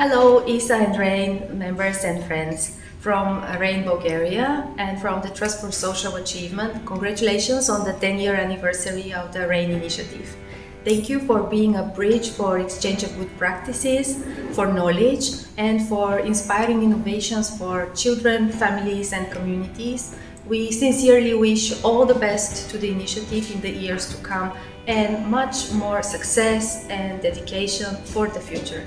Hello, ISSA and REYN members and friends from REYN Bulgaria and from the Trust for Social Achievement. Congratulations on the 10-year anniversary of the REYN initiative. Thank you for being a bridge for exchange of good practices, for knowledge, and for inspiring innovations for children, families, and communities. We sincerely wish all the best to the initiative in the years to come and much more success and dedication for the future.